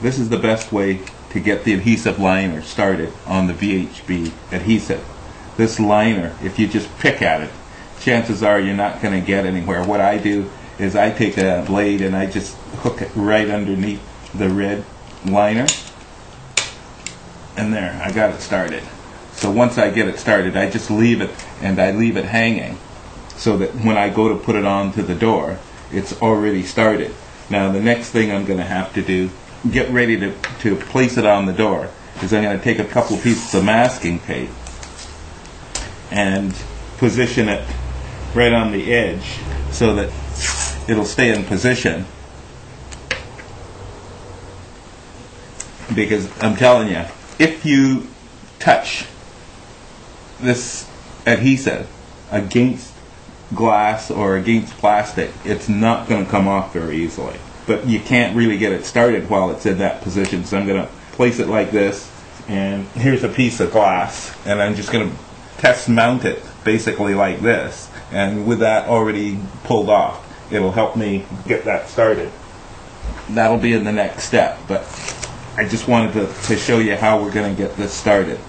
this is the best way to get the adhesive liner started on the VHB adhesive. This liner, if you just pick at it, chances are you're not going to get anywhere. What I do is I take a blade and I just hook it right underneath the red liner. And there, I got it started. So once I get it started, I just leave it and I leave it hanging so that when I go to put it on to the door, it's already started. Now the next thing I'm going to have to do, get ready to, to place it on the door, is I'm going to take a couple pieces of masking tape and position it right on the edge so that it'll stay in position. Because I'm telling you, if you touch this adhesive against glass or against plastic, it's not going to come off very easily. But you can't really get it started while it's in that position. So I'm going to place it like this, and here's a piece of glass, and I'm just going to test mount it basically like this. And with that already pulled off, it'll help me get that started. That'll be in the next step, but I just wanted to, to show you how we're going to get this started.